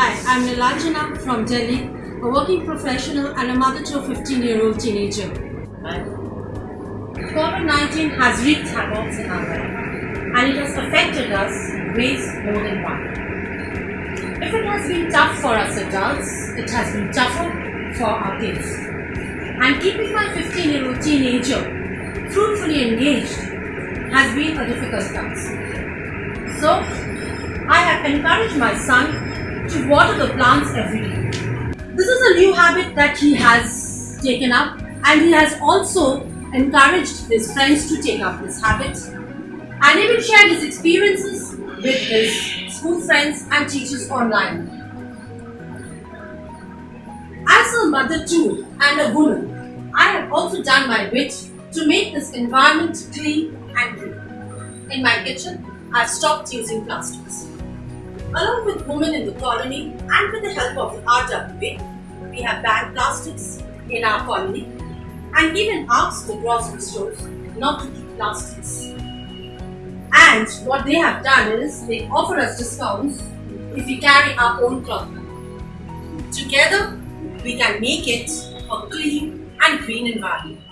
Hi, I'm Nilanjana from Delhi, a working professional and a mother to a 15 year old teenager. COVID 19 has wreaked havoc in our life and it has affected us ways more than one. If it has been tough for us adults, it has been tougher for our kids. And keeping my 15 year old teenager fruitfully engaged has been a difficult task. So, I have encouraged my son to water the plants every day. This is a new habit that he has taken up and he has also encouraged his friends to take up this habit and even shared his experiences with his school friends and teachers online. As a mother too and a woman, I have also done my bit to make this environment clean and green. In my kitchen, I've stopped using plastics. Along with women in the colony and with the help of the RWA, we have banned plastics in our colony and even asked the grocery stores not to keep plastics. And what they have done is they offer us discounts if we carry our own cloth. Together, we can make it a clean and green environment.